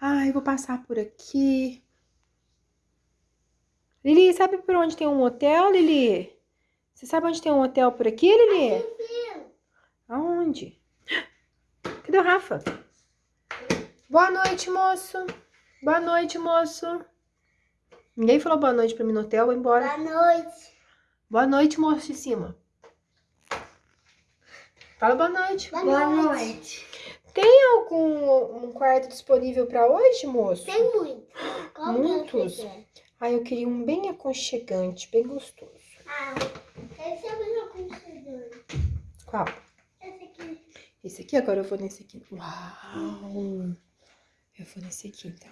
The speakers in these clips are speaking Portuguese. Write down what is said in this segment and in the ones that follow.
Ai, vou passar por aqui. Lili, sabe por onde tem um hotel, Lili? Você sabe onde tem um hotel por aqui, Lili? Aonde? Cadê o Rafa? Boa noite, moço. Boa noite, moço. Ninguém falou boa noite pra mim no hotel, vou embora. Boa noite. Boa noite, moço de cima. Fala boa noite. Boa, noite. Tem algum um quarto disponível pra hoje, moço? Tem muito. Qual Muitos? que você? Ah, eu queria um bem aconchegante, bem gostoso. Ah, esse é o meu aconchegante. Qual? Esse aqui. Esse aqui? Agora eu vou nesse aqui. Uau! Eu vou nesse aqui, então.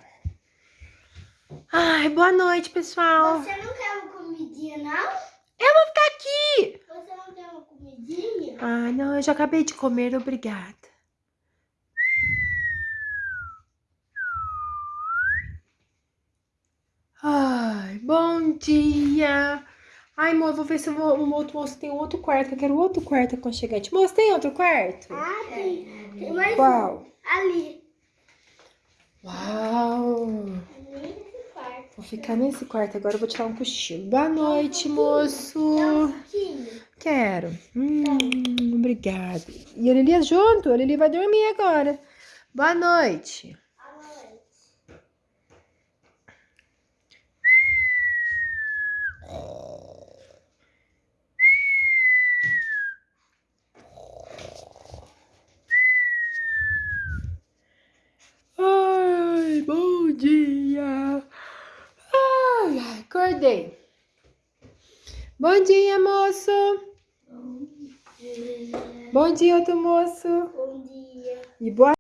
Ai, boa noite, pessoal. Você não quer uma comidinha, não? Eu vou ficar aqui. Você não quer uma comidinha? Ai, não, eu já acabei de comer, obrigada. Ai, bom dia. Ai, amor, vou ver se vou, um outro moço tem outro quarto, que eu quero outro quarto aconchegante. Moço, tem outro quarto? Ah, tem. Tem mais Qual? um. Ali. Uau! Quarto. Vou ficar nesse quarto agora, eu vou tirar um cochilo. Boa noite, moço. Quero. Hum, obrigada. E a Lili é junto? A Lili vai dormir agora. Boa noite. Ai, bom dia. Ai, ai, acordei. Bom dia, moço. Bom dia. Bom dia, outro moço. Bom dia. E boa